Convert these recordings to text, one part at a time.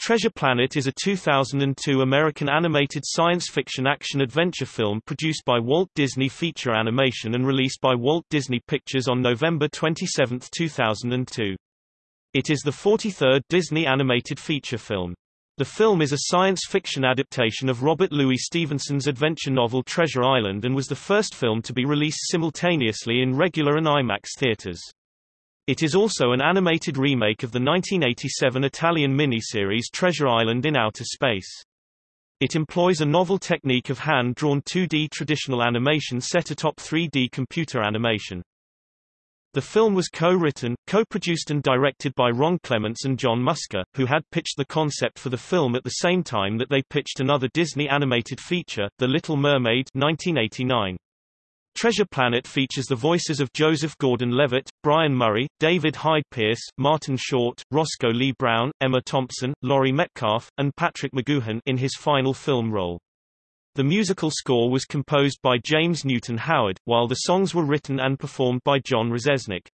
Treasure Planet is a 2002 American animated science fiction action-adventure film produced by Walt Disney Feature Animation and released by Walt Disney Pictures on November 27, 2002. It is the 43rd Disney animated feature film. The film is a science fiction adaptation of Robert Louis Stevenson's adventure novel Treasure Island and was the first film to be released simultaneously in regular and IMAX theaters. It is also an animated remake of the 1987 Italian miniseries Treasure Island in Outer Space. It employs a novel technique of hand-drawn 2D traditional animation set atop 3D computer animation. The film was co-written, co-produced and directed by Ron Clements and John Musker, who had pitched the concept for the film at the same time that they pitched another Disney animated feature, The Little Mermaid 1989. Treasure Planet features the voices of Joseph Gordon-Levitt, Brian Murray, David Hyde Pierce, Martin Short, Roscoe Lee Browne, Emma Thompson, Laurie Metcalf, and Patrick McGoohan in his final film role. The musical score was composed by James Newton Howard, while the songs were written and performed by John Rzeznik.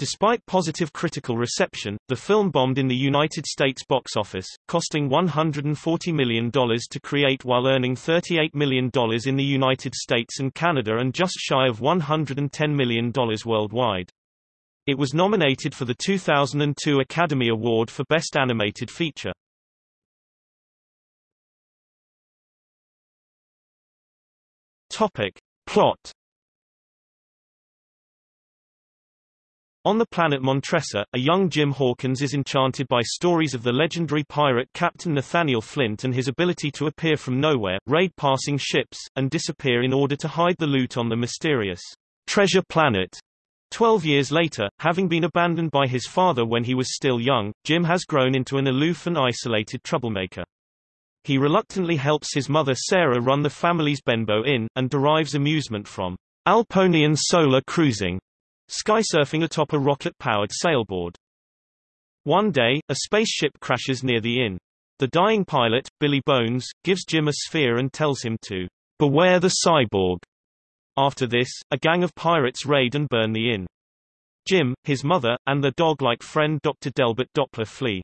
Despite positive critical reception, the film bombed in the United States box office, costing $140 million to create while earning $38 million in the United States and Canada and just shy of $110 million worldwide. It was nominated for the 2002 Academy Award for Best Animated Feature. Topic. Plot On the planet Montressa, a young Jim Hawkins is enchanted by stories of the legendary pirate Captain Nathaniel Flint and his ability to appear from nowhere, raid passing ships, and disappear in order to hide the loot on the mysterious treasure planet. Twelve years later, having been abandoned by his father when he was still young, Jim has grown into an aloof and isolated troublemaker. He reluctantly helps his mother Sarah run the family's Benbow Inn, and derives amusement from Alponian solar cruising Skysurfing atop a rocket-powered sailboard. One day, a spaceship crashes near the inn. The dying pilot, Billy Bones, gives Jim a sphere and tells him to beware the cyborg. After this, a gang of pirates raid and burn the inn. Jim, his mother, and their dog-like friend Dr. Delbert Doppler flee.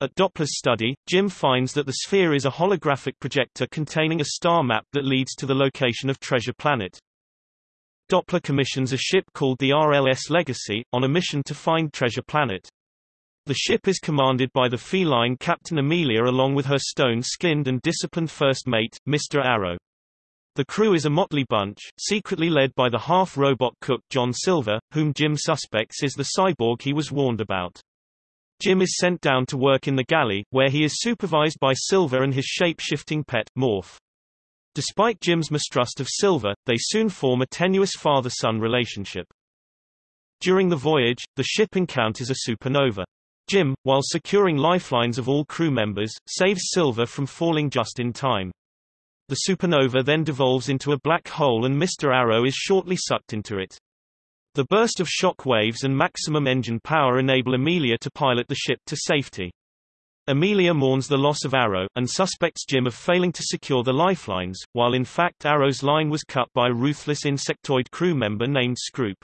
At Doppler's study, Jim finds that the sphere is a holographic projector containing a star map that leads to the location of Treasure Planet. Doppler commissions a ship called the RLS Legacy, on a mission to find Treasure Planet. The ship is commanded by the feline Captain Amelia along with her stone-skinned and disciplined first mate, Mr. Arrow. The crew is a motley bunch, secretly led by the half-robot cook John Silver, whom Jim suspects is the cyborg he was warned about. Jim is sent down to work in the galley, where he is supervised by Silver and his shape-shifting pet, Morph. Despite Jim's mistrust of Silver, they soon form a tenuous father-son relationship. During the voyage, the ship encounters a supernova. Jim, while securing lifelines of all crew members, saves Silver from falling just in time. The supernova then devolves into a black hole and Mr. Arrow is shortly sucked into it. The burst of shock waves and maximum engine power enable Amelia to pilot the ship to safety. Amelia mourns the loss of Arrow, and suspects Jim of failing to secure the lifelines, while in fact Arrow's line was cut by a ruthless insectoid crew member named Scroop.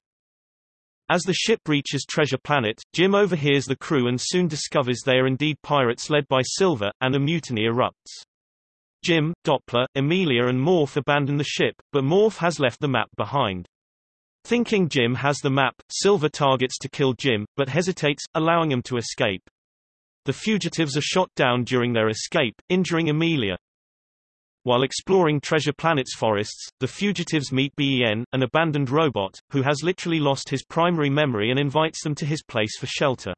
As the ship reaches Treasure Planet, Jim overhears the crew and soon discovers they are indeed pirates led by Silver, and a mutiny erupts. Jim, Doppler, Amelia and Morph abandon the ship, but Morph has left the map behind. Thinking Jim has the map, Silver targets to kill Jim, but hesitates, allowing him to escape. The fugitives are shot down during their escape, injuring Amelia. While exploring Treasure Planet's forests, the fugitives meet Ben, an abandoned robot, who has literally lost his primary memory and invites them to his place for shelter.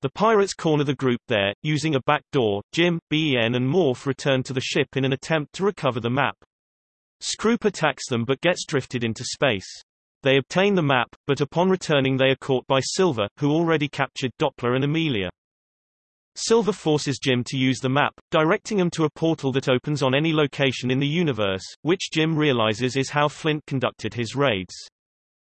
The pirates corner the group there, using a back door. Jim, Ben and Morph return to the ship in an attempt to recover the map. Scroop attacks them but gets drifted into space. They obtain the map, but upon returning they are caught by Silver, who already captured Doppler and Amelia. Silver forces Jim to use the map, directing him to a portal that opens on any location in the universe, which Jim realizes is how Flint conducted his raids.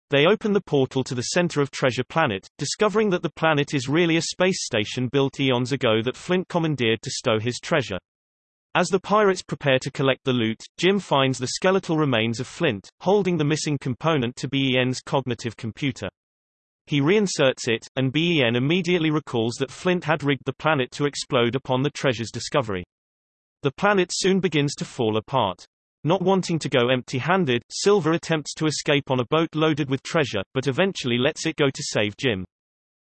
They open the portal to the center of Treasure Planet, discovering that the planet is really a space station built eons ago that Flint commandeered to stow his treasure. As the pirates prepare to collect the loot, Jim finds the skeletal remains of Flint, holding the missing component to BEN's cognitive computer. He reinserts it, and BEN immediately recalls that Flint had rigged the planet to explode upon the treasure's discovery. The planet soon begins to fall apart. Not wanting to go empty-handed, Silver attempts to escape on a boat loaded with treasure, but eventually lets it go to save Jim.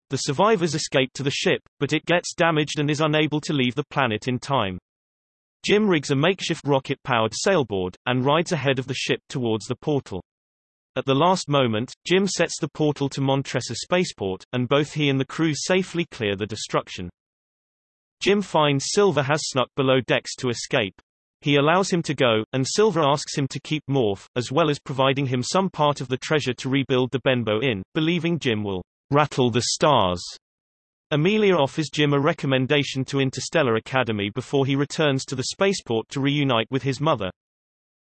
The survivors escape to the ship, but it gets damaged and is unable to leave the planet in time. Jim rigs a makeshift rocket-powered sailboard, and rides ahead of the ship towards the portal. At the last moment, Jim sets the portal to Montressa spaceport, and both he and the crew safely clear the destruction. Jim finds Silver has snuck below decks to escape. He allows him to go, and Silver asks him to keep Morph, as well as providing him some part of the treasure to rebuild the Benbow Inn, believing Jim will rattle the stars. Amelia offers Jim a recommendation to Interstellar Academy before he returns to the spaceport to reunite with his mother.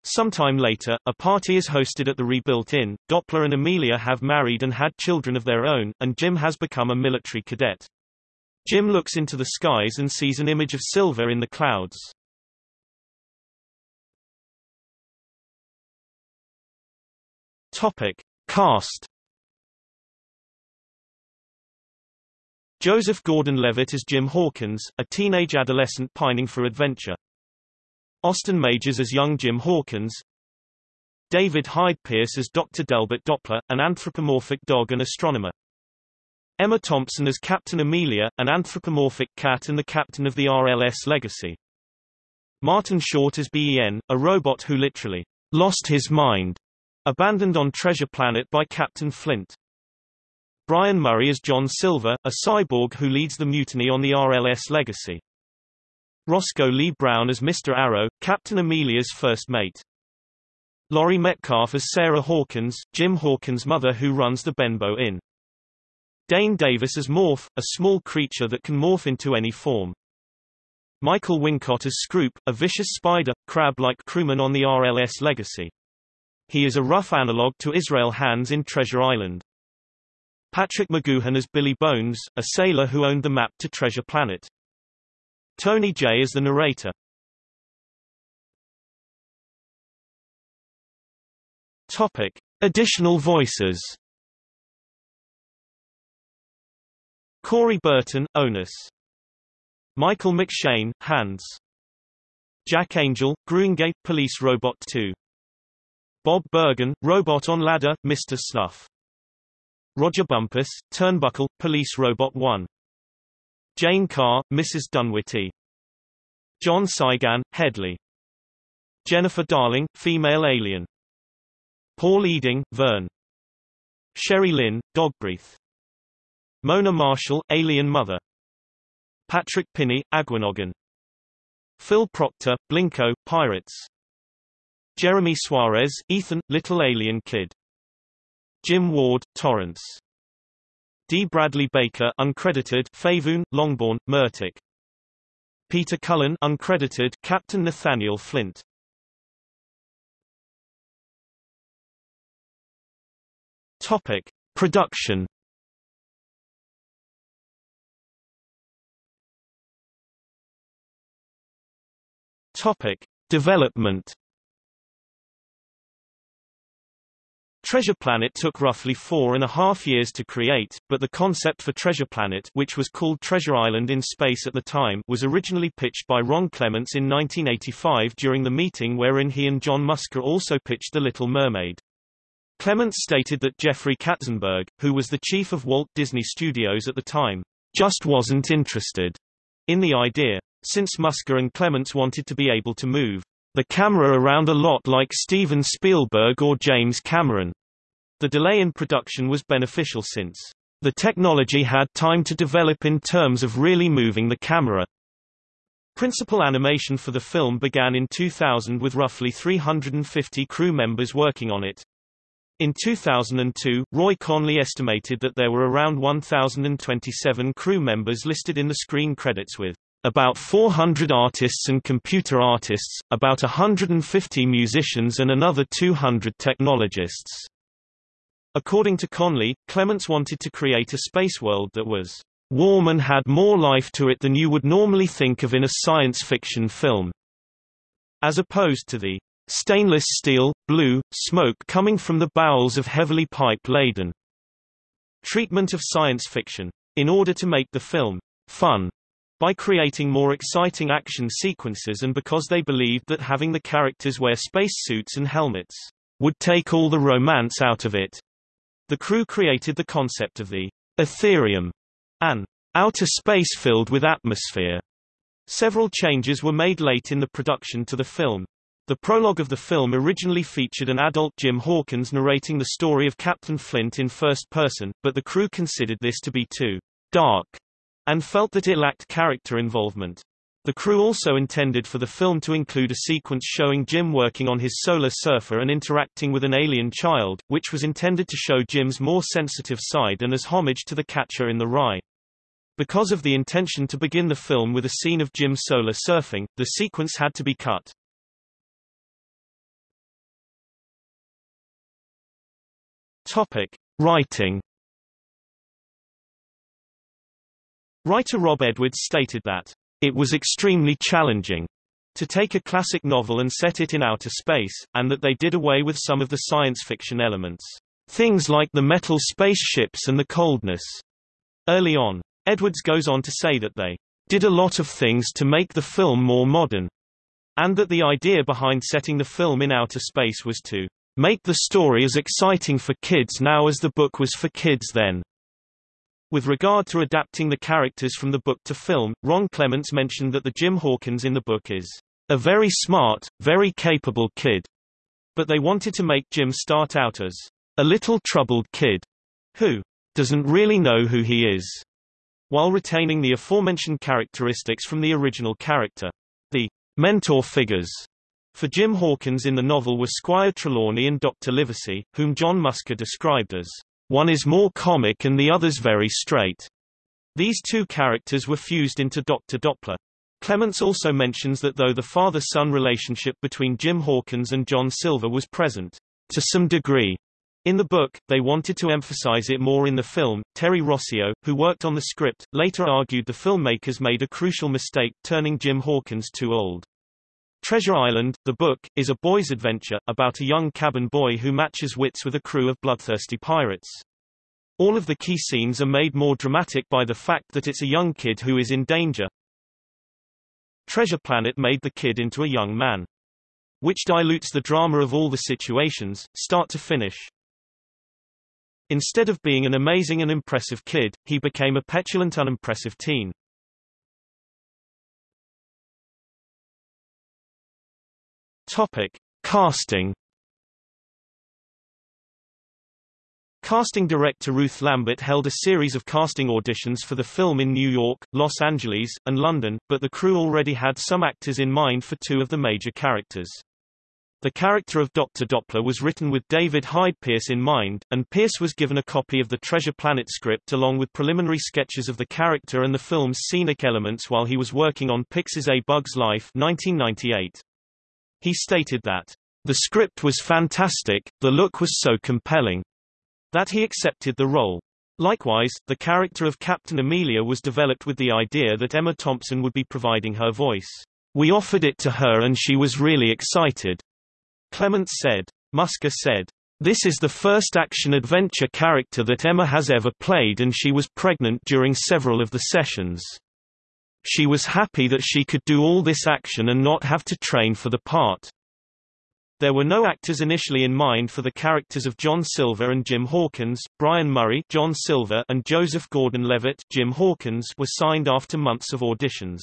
Sometime later, a party is hosted at the rebuilt inn, Doppler and Amelia have married and had children of their own, and Jim has become a military cadet. Jim looks into the skies and sees an image of Silver in the clouds. Topic. Cast Joseph Gordon-Levitt as Jim Hawkins, a teenage adolescent pining for adventure. Austin Majors as young Jim Hawkins. David Hyde Pierce as Dr. Delbert Doppler, an anthropomorphic dog and astronomer. Emma Thompson as Captain Amelia, an anthropomorphic cat and the captain of the RLS Legacy. Martin Short as BEN, a robot who literally lost his mind, abandoned on Treasure Planet by Captain Flint. Brian Murray as John Silver, a cyborg who leads the mutiny on the RLS Legacy. Roscoe Lee Browne as Mr. Arrow, Captain Amelia's first mate. Laurie Metcalf as Sarah Hawkins, Jim Hawkins' mother who runs the Benbow Inn. Dane Davis as Morph, a small creature that can morph into any form. Michael Wincott as Scroop, a vicious spider, crab-like crewman on the RLS Legacy. He is a rough analog to Israel Hands in Treasure Island. Patrick McGoohan as Billy Bones, a sailor who owned the map to Treasure Planet. Tony Jay is the narrator. Topic. Additional voices Corey Burton, Onus. Michael McShane, Hands. Jack Angel, Gruingate Police Robot 2. Bob Bergen, Robot on Ladder, Mr. Snuff. Rodger Bumpass, Turnbuckle, Police Robot 1. Jane Carr, Mrs. Dunwitty. John Cygan, Headley. Jennifer Darling, Female Alien. Paul Eiding, Vern. Sherry Lynn, Dogbreath. Mona Marshall, Alien Mother. Patrick Pinney, Aguinogan. Phil Proctor, Blinko, Pirates. Jeremy Suarez, Ethan, Little Alien Kid. Jim Ward, Torrance. D. Bradley Baker, uncredited, Favoon, Longbourn, Murtic. Peter Cullen, uncredited, Captain Nathaniel Flint. Topic: Production. Topic: Development. Treasure Planet took roughly four and a half years to create, but the concept for Treasure Planet which was called Treasure Island in space at the time was originally pitched by Ron Clements in 1985 during the meeting wherein he and John Musker also pitched The Little Mermaid. Clements stated that Jeffrey Katzenberg, who was the chief of Walt Disney Studios at the time, just wasn't interested in the idea. Since Musker and Clements wanted to be able to move the camera around a lot like Steven Spielberg or James Cameron. The delay in production was beneficial since the technology had time to develop in terms of really moving the camera. Principal animation for the film began in 2000 with roughly 350 crew members working on it. In 2002, Roy Conley estimated that there were around 1,027 crew members listed in the screen credits with about 400 artists and computer artists, about 150 musicians and another 200 technologists. According to Conley, Clements wanted to create a space world that was warm and had more life to it than you would normally think of in a science fiction film. As opposed to the stainless steel, blue, smoke coming from the bowels of heavily pipe-laden treatment of science fiction. In order to make the film fun, by creating more exciting action sequences and because they believed that having the characters wear spacesuits and helmets would take all the romance out of it. The crew created the concept of the Etherium, an outer space filled with atmosphere. Several changes were made late in the production to the film. The prologue of the film originally featured an adult Jim Hawkins narrating the story of Captain Flint in first person, but the crew considered this to be too dark and felt that it lacked character involvement. The crew also intended for the film to include a sequence showing Jim working on his solar surfer and interacting with an alien child, which was intended to show Jim's more sensitive side and as homage to the catcher in the rye. Because of the intention to begin the film with a scene of Jim solar surfing, the sequence had to be cut. Topic: Writing Writer Rob Edwards stated that, "...it was extremely challenging to take a classic novel and set it in outer space, and that they did away with some of the science fiction elements. Things like the metal spaceships and the coldness." Early on. Edwards goes on to say that they did a lot of things to make the film more modern, and that the idea behind setting the film in outer space was to make the story as exciting for kids now as the book was for kids then. With regard to adapting the characters from the book to film, Ron Clements mentioned that the Jim Hawkins in the book is a very smart, very capable kid. But they wanted to make Jim start out as a little troubled kid who doesn't really know who he is, while retaining the aforementioned characteristics from the original character. The mentor figures for Jim Hawkins in the novel were Squire Trelawney and Dr. Livesey, whom John Musker described as one is more comic and the other's very straight. These two characters were fused into Dr. Doppler. Clements also mentions that though the father-son relationship between Jim Hawkins and John Silver was present, to some degree, in the book, they wanted to emphasize it more in the film. Terry Rossio, who worked on the script, later argued the filmmakers made a crucial mistake turning Jim Hawkins too old. Treasure Island, the book, is a boy's adventure, about a young cabin boy who matches wits with a crew of bloodthirsty pirates. All of the key scenes are made more dramatic by the fact that it's a young kid who is in danger. Treasure Planet made the kid into a young man. Which dilutes the drama of all the situations, start to finish. Instead of being an amazing and impressive kid, he became a petulant unimpressive teen. Topic: Casting. Casting director Ruth Lambert held a series of casting auditions for the film in New York, Los Angeles, and London, but the crew already had some actors in mind for two of the major characters. The character of Dr. Doppler was written with David Hyde Pierce in mind, and Pierce was given a copy of the Treasure Planet script along with preliminary sketches of the character and the film's scenic elements while he was working on Pixar's A Bug's Life 1998. He stated that, "...the script was fantastic, the look was so compelling," that he accepted the role. Likewise, the character of Captain Amelia was developed with the idea that Emma Thompson would be providing her voice. We offered it to her and she was really excited. Clements said. Musker said, This is the first action-adventure character that Emma has ever played and she was pregnant during several of the sessions. She was happy that she could do all this action and not have to train for the part. There were no actors initially in mind for the characters of John Silver and Jim Hawkins. Brian Murray, John Silver, and Joseph Gordon-Levitt, Jim Hawkins, were signed after months of auditions.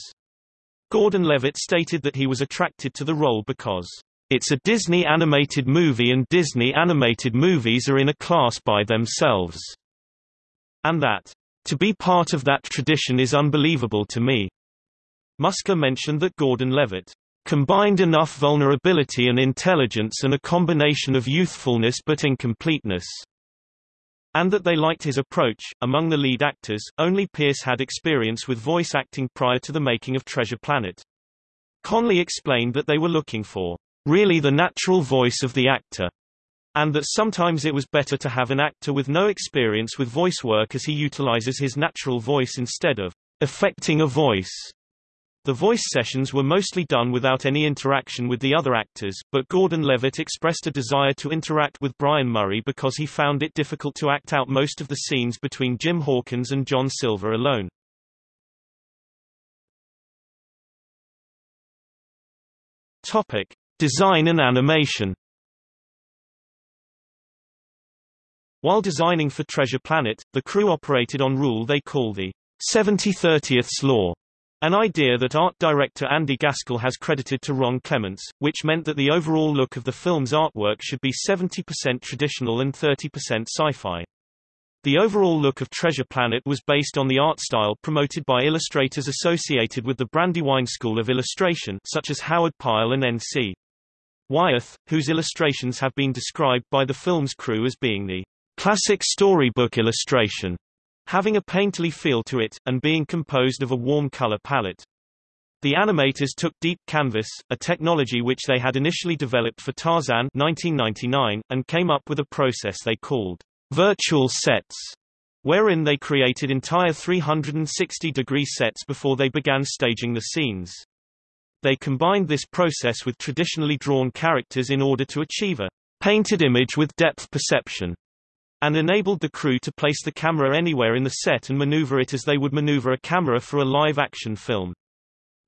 Gordon-Levitt stated that he was attracted to the role because it's a Disney animated movie and Disney animated movies are in a class by themselves, and that to be part of that tradition is unbelievable to me. Musker mentioned that Gordon-Levitt combined enough vulnerability and intelligence and a combination of youthfulness but incompleteness, and that they liked his approach. Among the lead actors, only Pierce had experience with voice acting prior to the making of Treasure Planet. Conley explained that they were looking for really the natural voice of the actor, and that sometimes it was better to have an actor with no experience with voice work as he utilizes his natural voice instead of affecting a voice. The voice sessions were mostly done without any interaction with the other actors, but Gordon Levitt expressed a desire to interact with Brian Murray because he found it difficult to act out most of the scenes between Jim Hawkins and John Silver alone. Topic: Design and animation. While designing for Treasure Planet, the crew operated on rule they call the 70-30ths law, an idea that art director Andy Gaskill has credited to Ron Clements, which meant that the overall look of the film's artwork should be 70% traditional and 30% sci-fi. The overall look of Treasure Planet was based on the art style promoted by illustrators associated with the Brandywine School of Illustration such as Howard Pyle and N.C. Wyeth, whose illustrations have been described by the film's crew as being the classic storybook illustration having a painterly feel to it, and being composed of a warm color palette. The animators took deep canvas, a technology which they had initially developed for Tarzan 1999, and came up with a process they called virtual sets, wherein they created entire 360-degree sets before they began staging the scenes. They combined this process with traditionally drawn characters in order to achieve a painted image with depth perception and enabled the crew to place the camera anywhere in the set and maneuver it as they would maneuver a camera for a live-action film.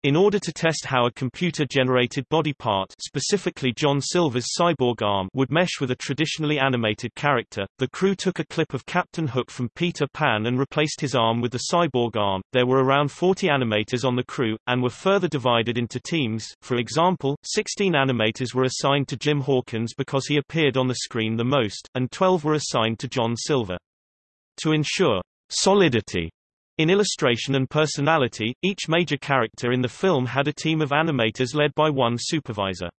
In order to test how a computer-generated body part specifically John Silver's cyborg arm would mesh with a traditionally animated character, the crew took a clip of Captain Hook from Peter Pan and replaced his arm with the cyborg arm. There were around 40 animators on the crew, and were further divided into teams. For example, 16 animators were assigned to Jim Hawkins because he appeared on the screen the most, and 12 were assigned to John Silver. To ensure solidity in illustration and personality, each major character in the film had a team of animators led by one supervisor.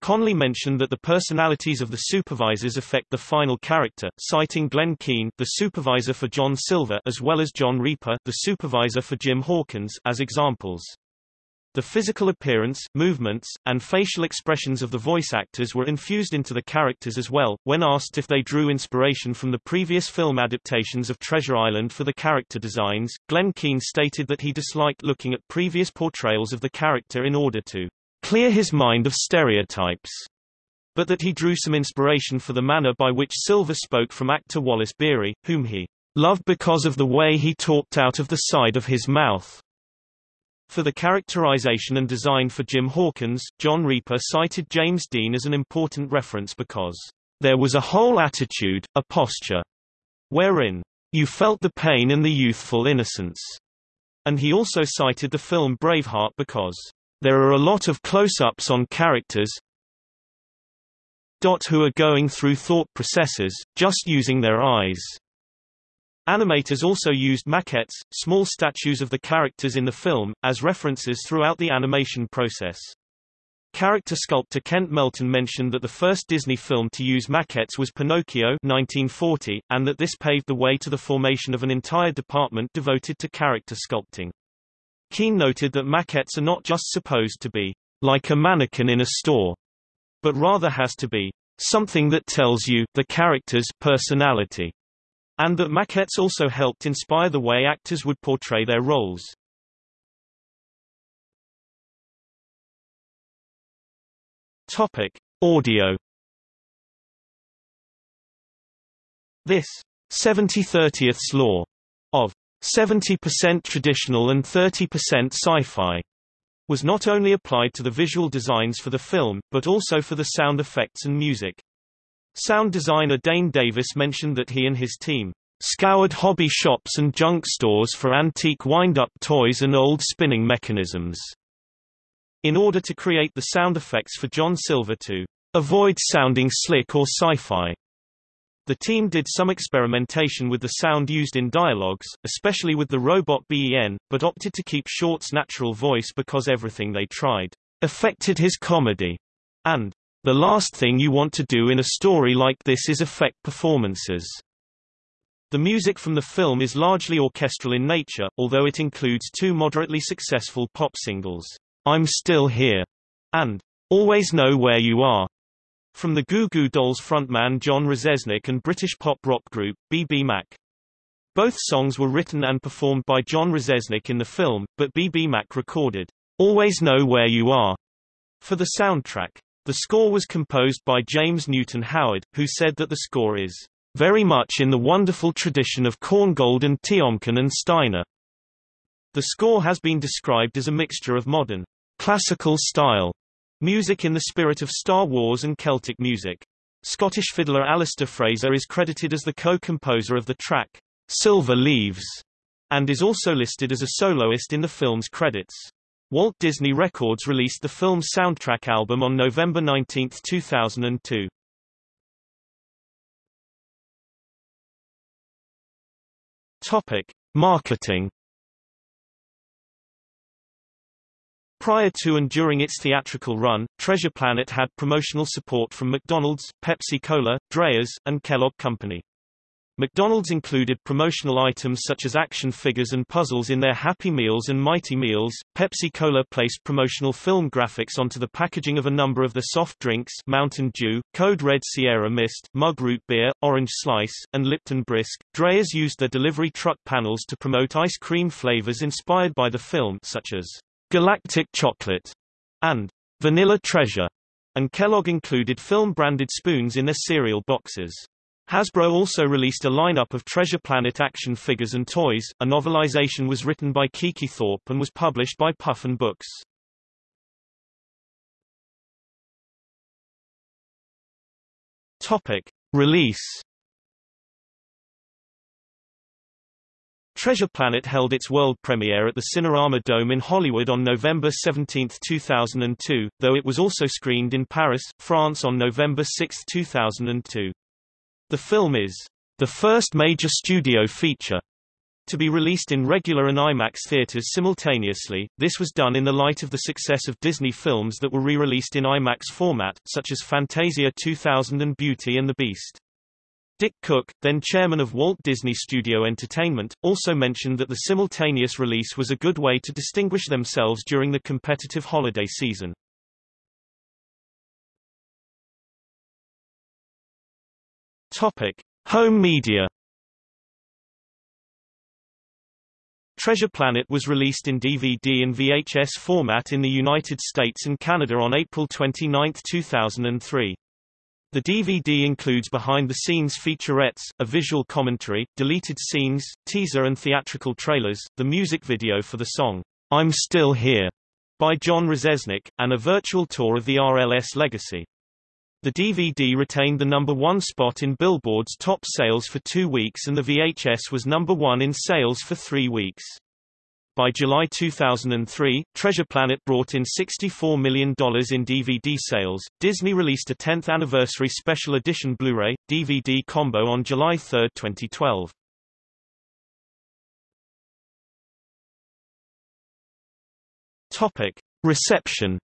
Conley mentioned that the personalities of the supervisors affect the final character, citing Glenn Keane, the supervisor for John Silver, as well as John Ripa, the supervisor for Jim Hawkins, as examples. The physical appearance, movements, and facial expressions of the voice actors were infused into the characters as well. When asked if they drew inspiration from the previous film adaptations of Treasure Island for the character designs, Glenn Keane stated that he disliked looking at previous portrayals of the character in order to clear his mind of stereotypes, but that he drew some inspiration for the manner by which Silver spoke from actor Wallace Beery, whom he loved because of the way he talked out of the side of his mouth. For the characterization and design for Jim Hawkins, John Ripa cited James Dean as an important reference because there was a whole attitude, a posture, wherein you felt the pain and the youthful innocence. And he also cited the film Braveheart because there are a lot of close-ups on characters who are going through thought processes, just using their eyes. Animators also used maquettes, small statues of the characters in the film, as references throughout the animation process. Character sculptor Kent Melton mentioned that the first Disney film to use maquettes was Pinocchio 1940, and that this paved the way to the formation of an entire department devoted to character sculpting. Keane noted that maquettes are not just supposed to be like a mannequin in a store, but rather has to be something that tells you the character's personality and that maquettes also helped inspire the way actors would portray their roles. Topic: Audio. This 70-30ths law of 70% traditional and 30% sci-fi was not only applied to the visual designs for the film, but also for the sound effects and music. Sound designer Dane Davis mentioned that he and his team scoured hobby shops and junk stores for antique wind-up toys and old spinning mechanisms in order to create the sound effects for John Silver to avoid sounding slick or sci-fi. The team did some experimentation with the sound used in dialogues, especially with the robot BEN, but opted to keep Short's natural voice because everything they tried affected his comedy, and the last thing you want to do in a story like this is affect performances. The music from the film is largely orchestral in nature, although it includes two moderately successful pop singles, I'm Still Here and Always Know Where You Are, from the Goo Goo Dolls frontman John Rzeznik and British pop rock group, BBMak. Both songs were written and performed by John Rzeznik in the film, but BBMak recorded, Always Know Where You Are, for the soundtrack. The score was composed by James Newton Howard, who said that the score is very much in the wonderful tradition of Korngold and Tiomkin and Steiner. The score has been described as a mixture of modern, classical style music in the spirit of Star Wars and Celtic music. Scottish fiddler Alasdair Fraser is credited as the co-composer of the track, Silver Leaves, and is also listed as a soloist in the film's credits. Walt Disney Records released the film's soundtrack album on November 19, 2002. Topic: Marketing Prior to and during its theatrical run, Treasure Planet had promotional support from McDonald's, Pepsi-Cola, Dreyer's, and Kellogg Company. McDonald's included promotional items such as action figures and puzzles in their Happy Meals and Mighty Meals. Pepsi-Cola placed promotional film graphics onto the packaging of a number of the soft drinks Mountain Dew, Code Red Sierra Mist, Mug Root Beer, Orange Slice, and Lipton Brisk. Dreyer's used their delivery truck panels to promote ice cream flavors inspired by the film such as Galactic Chocolate and Vanilla Treasure, and Kellogg included film-branded spoons in their cereal boxes. Hasbro also released a lineup of Treasure Planet action figures and toys. A novelization was written by Kiki Thorpe and was published by Puffin Books. Topic: Release. Treasure Planet held its world premiere at the Cinerama Dome in Hollywood on November 17, 2002, though it was also screened in Paris, France on November 6, 2002. The film is the first major studio feature to be released in regular and IMAX theaters simultaneously. This was done in the light of the success of Disney films that were re-released in IMAX format, such as Fantasia 2000 and Beauty and the Beast. Dick Cook, then chairman of Walt Disney Studio Entertainment, also mentioned that the simultaneous release was a good way to distinguish themselves during the competitive holiday season. Topic: Home media. Treasure Planet was released in DVD and VHS format in the United States and Canada on April 29, 2003. The DVD includes behind-the-scenes featurettes, a visual commentary, deleted scenes, teaser and theatrical trailers, the music video for the song, I'm Still Here, by John Rzeznik, and a virtual tour of the RLS legacy. The DVD retained the number one spot in Billboard's top sales for two weeks and the VHS was number one in sales for three weeks. By July 2003, Treasure Planet brought in $64 million in DVD sales. Disney released a 10th anniversary special edition Blu-ray DVD combo on July 3, 2012. Topic: Reception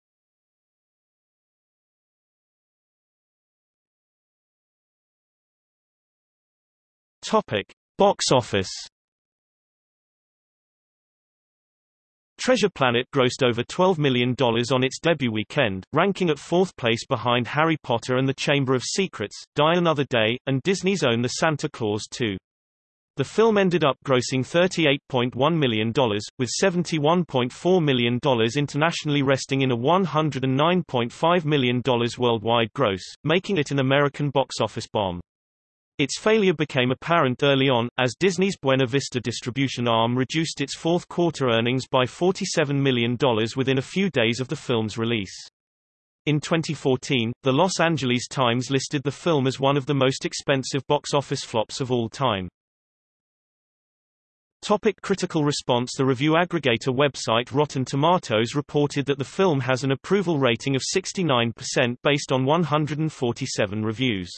Topic: Box office. Treasure Planet grossed over $12 million on its debut weekend, ranking at fourth place behind Harry Potter and the Chamber of Secrets, Die Another Day, and Disney's own The Santa Claus 2. The film ended up grossing $38.1 million, with $71.4 million internationally resting in a $109.5 million worldwide gross, making it an American box office bomb. Its failure became apparent early on, as Disney's Buena Vista distribution arm reduced its fourth quarter earnings by $47 million within a few days of the film's release. In 2014, the Los Angeles Times listed the film as one of the most expensive box office flops of all time. Topic critical response The review aggregator website Rotten Tomatoes reported that the film has an approval rating of 69% based on 147 reviews.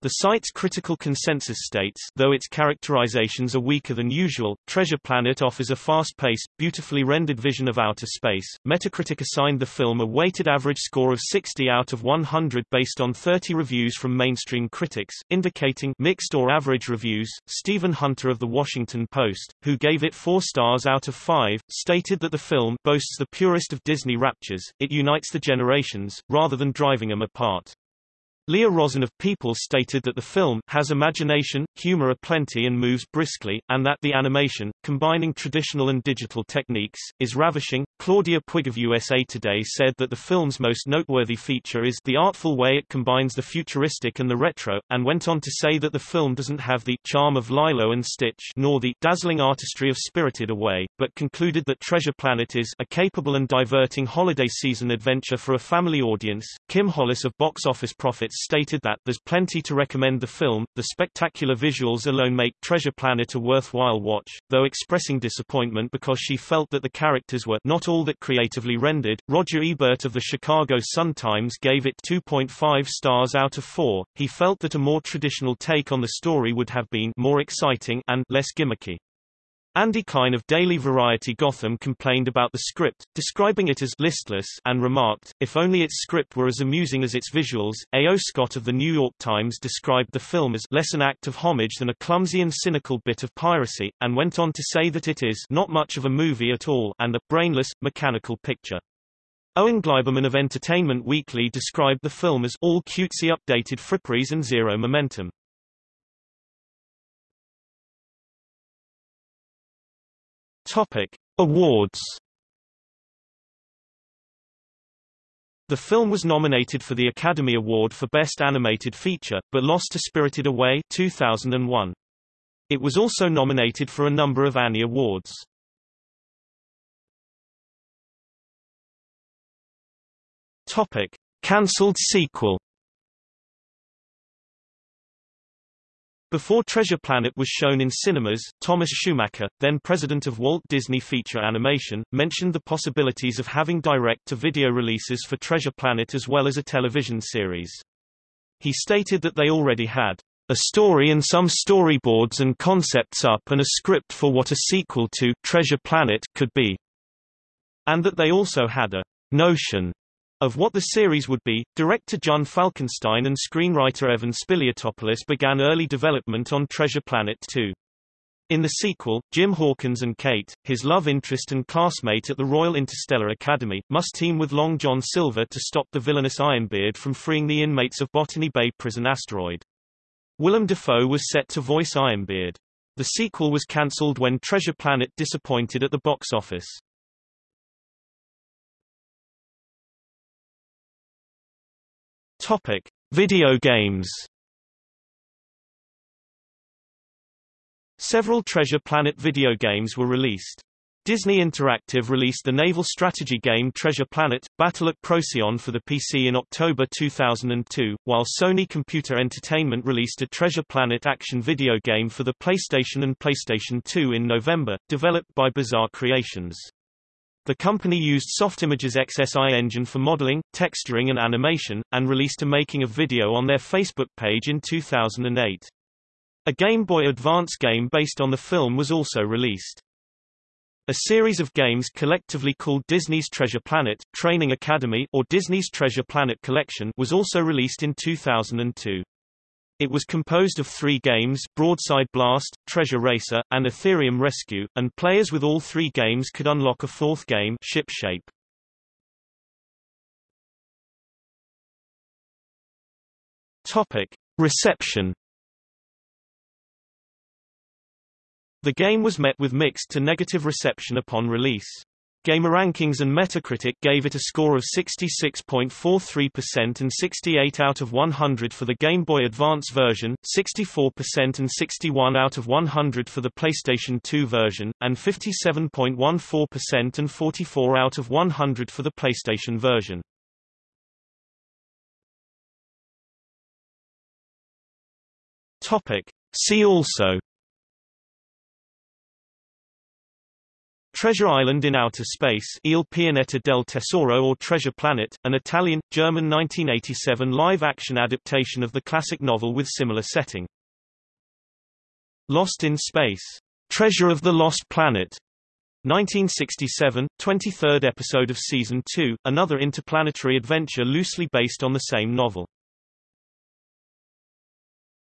The site's critical consensus states, though its characterizations are weaker than usual, Treasure Planet offers a fast-paced, beautifully rendered vision of outer space. Metacritic assigned the film a weighted average score of 60 out of 100 based on 30 reviews from mainstream critics, indicating mixed or average reviews. Stephen Hunter of The Washington Post, who gave it 4 stars out of 5, stated that the film boasts the purest of Disney raptures, it unites the generations, rather than driving them apart. Leah Rosen of People stated that the film has imagination, humor aplenty and moves briskly, and that the animation, combining traditional and digital techniques, is ravishing. Claudia Puig of USA Today said that the film's most noteworthy feature is the artful way it combines the futuristic and the retro, and went on to say that the film doesn't have the charm of Lilo and Stitch nor the dazzling artistry of Spirited Away, but concluded that Treasure Planet is a capable and diverting holiday season adventure for a family audience. Kim Hollis of Box Office Prophets stated that there's plenty to recommend the film, the spectacular visuals alone make Treasure Planet a worthwhile watch, though expressing disappointment because she felt that the characters were not all that creatively rendered. Roger Ebert of the Chicago Sun-Times gave it 2.5 stars out of 4. He felt that a more traditional take on the story would have been more exciting and less gimmicky. Andy Kine of Daily Variety Gotham complained about the script, describing it as listless and remarked, if only its script were as amusing as its visuals. A.O. Scott of the New York Times described the film as less an act of homage than a clumsy and cynical bit of piracy, and went on to say that it is not much of a movie at all and a brainless, mechanical picture. Owen Gleiberman of Entertainment Weekly described the film as all cutesy updated fripperies and zero momentum. Topic: Awards. The film was nominated for the Academy Award for Best Animated Feature, but lost to Spirited Away 2001. It was also nominated for a number of Annie Awards. Topic: Cancelled sequel. Before Treasure Planet was shown in cinemas, Thomas Schumacher, then president of Walt Disney Feature Animation, mentioned the possibilities of having direct-to-video releases for Treasure Planet as well as a television series. He stated that they already had a story and some storyboards and concepts up and a script for what a sequel to Treasure Planet could be, and that they also had a notion of what the series would be, director Jun Falkenstein and screenwriter Evan Spiliotopoulos began early development on Treasure Planet 2. In the sequel, Jim Hawkins and Kate, his love interest and classmate at the Royal Interstellar Academy, must team with Long John Silver to stop the villainous Ironbeard from freeing the inmates of Botany Bay Prison asteroid. Willem Dafoe was set to voice Ironbeard. The sequel was cancelled when Treasure Planet disappointed at the box office. Topic: Video games. Several Treasure Planet video games were released. Disney Interactive released the naval strategy game Treasure Planet, Battle at Procyon for the PC in October 2002, while Sony Computer Entertainment released a Treasure Planet action video game for the PlayStation and PlayStation 2 in November, developed by Bizarre Creations. The company used Softimage's XSI engine for modeling, texturing and animation, and released a making-of video on their Facebook page in 2008. A Game Boy Advance game based on the film was also released. A series of games collectively called Disney's Treasure Planet, Training Academy or Disney's Treasure Planet Collection was also released in 2002. It was composed of three games Broadside Blast, Treasure Racer, and Etherium Rescue, and players with all three games could unlock a fourth game Ship Shape. Topic. Reception The game was met with mixed to negative reception upon release. GameRankings and Metacritic gave it a score of 66.43% and 68 out of 100 for the Game Boy Advance version, 64% and 61 out of 100 for the PlayStation 2 version, and 57.14% and 44 out of 100 for the PlayStation version. Topic. See also Treasure Island in Outer Space Il Pianeta del Tesoro or Treasure Planet, an Italian-German 1987 live-action adaptation of the classic novel with similar setting. Lost in Space. Treasure of the Lost Planet. 1967, 23rd episode of Season 2, another interplanetary adventure loosely based on the same novel.